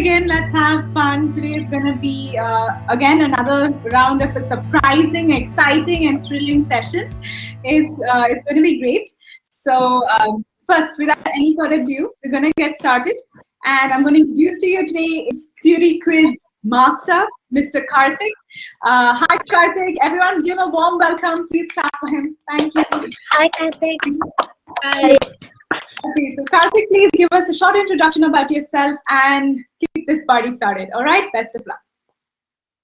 begin. Let's have fun. Today is going to be, uh, again, another round of a surprising, exciting, and thrilling session. It's, uh, it's going to be great. So, um, first, without any further ado, we're going to get started. And I'm going to introduce to you today is Cutie Quiz Master, Mr. Karthik. Uh, hi, Karthik. Everyone, give him a warm welcome. Please clap for him. Thank you. Hi, Karthik. Hi. Okay, so Karthik, please give us a short introduction about yourself and keep this party started. All right, best of luck.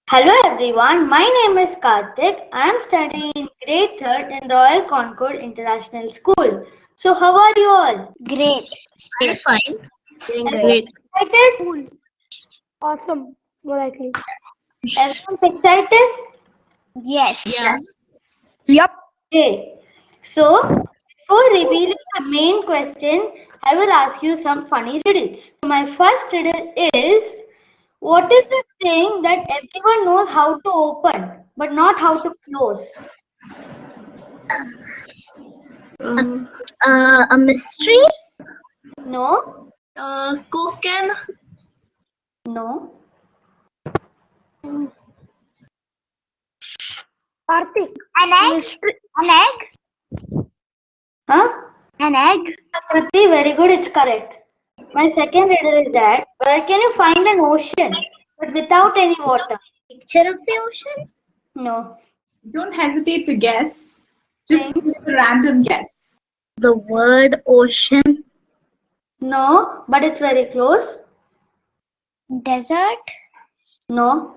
Hello everyone, my name is Karthik. I am studying in grade 3rd in Royal Concord International School. So how are you all? Great. I'm fine. Doing Everyone's Excited? Awesome. More likely. Everyone's excited? Yes. Yeah. Yep. Okay. So before revealing the main question, I will ask you some funny riddles. My first riddle is, what is the thing that everyone knows how to open, but not how to close? Um, uh, a mystery? No? Uh, Coke? No? Karthik. An egg? An egg? Huh? An egg? Kriti, very good, it's correct. My second riddle is that where can you find an ocean but without any water? Picture of the ocean? No. Don't hesitate to guess. Just give a random guess. The word ocean? No, but it's very close. Desert? No.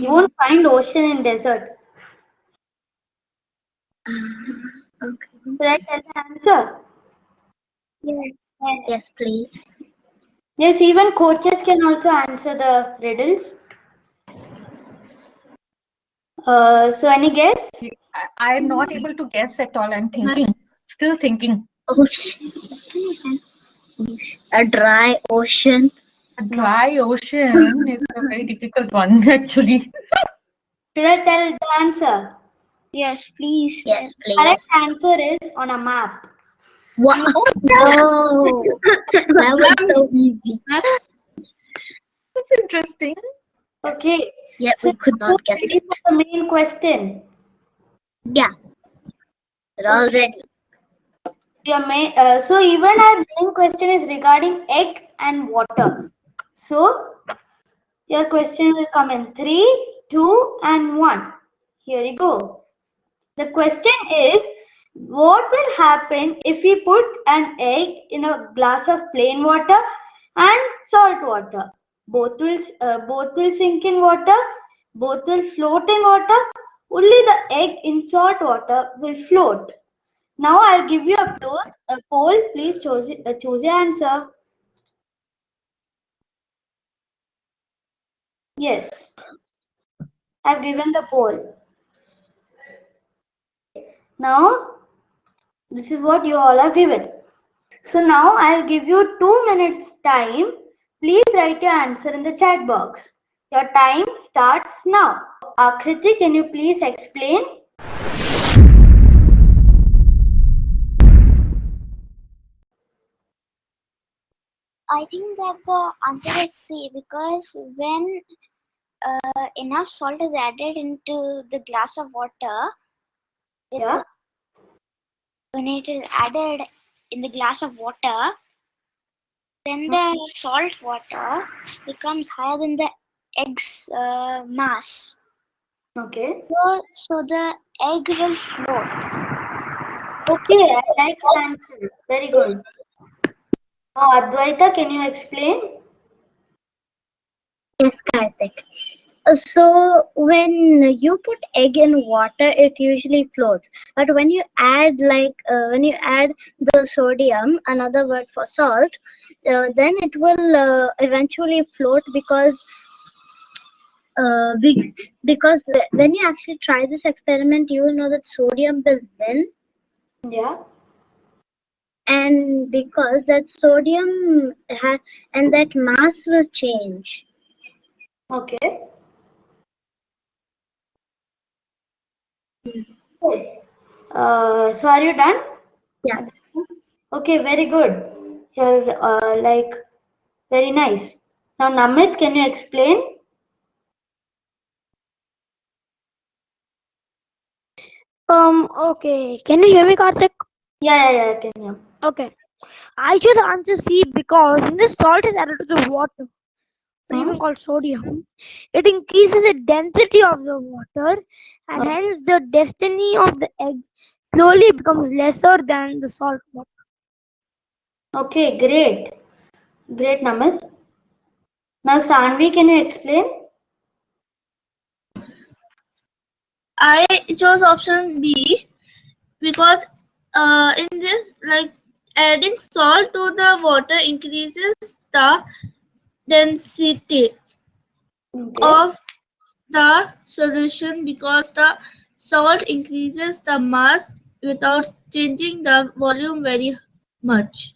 You won't find ocean in desert. Ah, okay. Should I tell the answer? Yes. Yes, please. Yes, even coaches can also answer the riddles. Uh, so any guess? I am not able to guess at all. I'm thinking, still thinking. Ocean. A dry ocean. A dry ocean is a very difficult one, actually. Should I tell the answer? Yes, please. Yes, please. Correct please. answer is on a map. Wow. No. that was so easy. That's, that's interesting. Okay. Yet So we could not guess ready it. for the main question? Yeah. We're all ready. Your main, uh, so even our main question is regarding egg and water. So your question will come in three, two, and one. Here you go. The question is, what will happen if we put an egg in a glass of plain water and salt water? Both will uh, both will sink in water. Both will float in water. Only the egg in salt water will float. Now I'll give you a poll. A poll. Please choose uh, choose your answer. Yes, I've given the poll. Now, this is what you all are given. So now I'll give you two minutes time. Please write your answer in the chat box. Your time starts now. Akriti, can you please explain? I think that the answer is C because when uh, enough salt is added into the glass of water, Yeah. when it is added in the glass of water, then the salt water becomes higher than the egg's uh, mass. Okay. So, so the egg will float. Okay, I like the answer. Very good. Now, Advaita, can you explain? Yes, Karthik. So when you put egg in water, it usually floats. But when you add like uh, when you add the sodium, another word for salt, uh, then it will uh, eventually float because uh, be, because when you actually try this experiment, you will know that sodium will win, Yeah. and because that sodium ha- and that mass will change. Okay. Uh, so are you done? Yeah. Okay, very good. You're uh, like very nice. Now, Namit, can you explain? Um, okay. Can you hear me, Karthik? Yeah, yeah, yeah, I can hear. Okay. I choose answer C because the salt is added to the water, even called sodium, it increases the density of the water and hence the destiny of the egg slowly becomes lesser than the salt water. Okay, great. Great, Namit. Now, Sanvi, can you explain? I chose option B because uh, in this, like adding salt to the water increases the density Okay. of the solution because the salt increases the mass without changing the volume very much.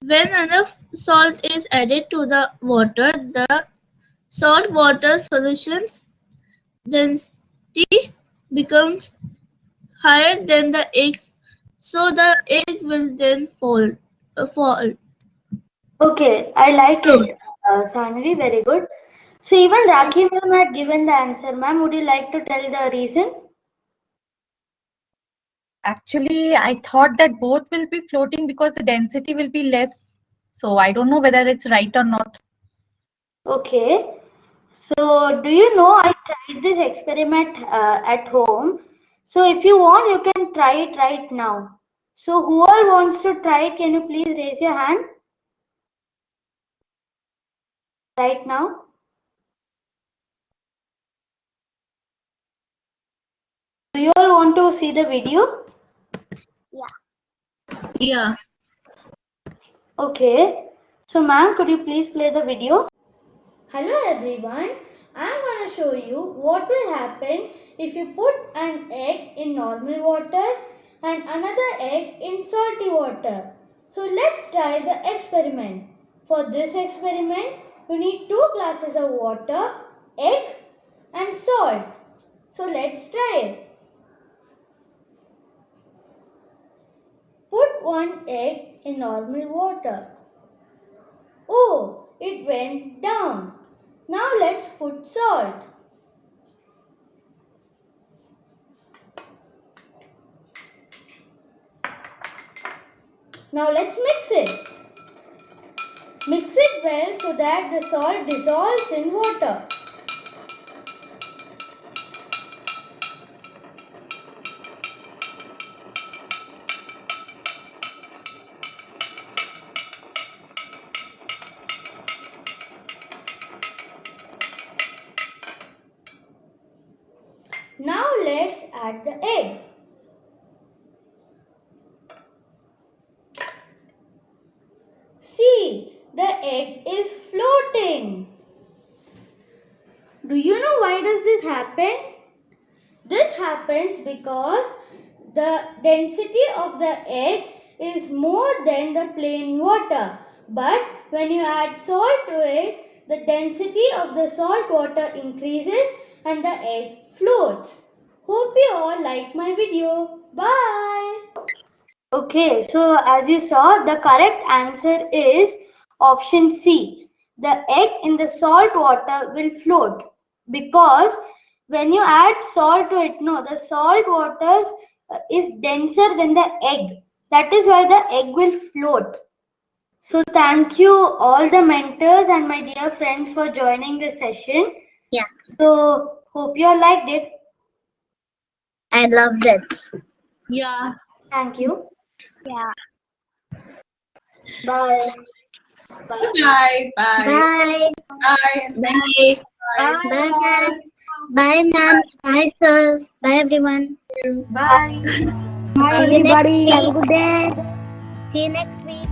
When enough salt is added to the water, the salt water solution's density becomes higher than the eggs, so the egg will then fall. Uh, fall. Okay, I like it, uh, Sanvi. Very good. So even Rakhi ma'am had given the answer. Ma'am, would you like to tell the reason? Actually, I thought that both will be floating because the density will be less. So I don't know whether it's right or not. Okay. So do you know I tried this experiment uh, at home. So if you want, you can try it right now. So who all wants to try it? Can you please raise your hand? Right now. Do you all want to see the video? Yeah. Yeah okay. So ma'am, could you please play the video? Hello everyone. I'm going to show you what will happen if you put an egg in normal water and another egg in salty water. So let's try the experiment. For this experiment, you need two glasses of water, egg and salt. So let's try it. Put one egg in normal water. Oh, it went down. Now let's put salt. Now let's mix it. Mix it well so that the salt dissolves in water. Now let's add the egg. See, the egg is floating. Do you know why does this happen? This happens because the density of the egg is more than the plain water. But when you add salt to it, the density of the salt water increases and the egg floats. Hope you all like my video. Bye. Okay, so as you saw, the correct answer is option C. The egg in the salt water will float because when you add salt to it, no, the salt water uh, is denser than the egg. That is why the egg will float. So thank you all the mentors and my dear friends for joining the session. Yeah. So hope you all liked it. I loved it. Yeah. Thank you. Yeah. Bye. Bye. Bye. Bye. Bye. Bye. and thank Bye. you. Bye, ma'am. Bye, ma'ams. Bye, sirs. Bye, everyone. Bye. Bye, See you next everybody. Have a week. good day. See you next week.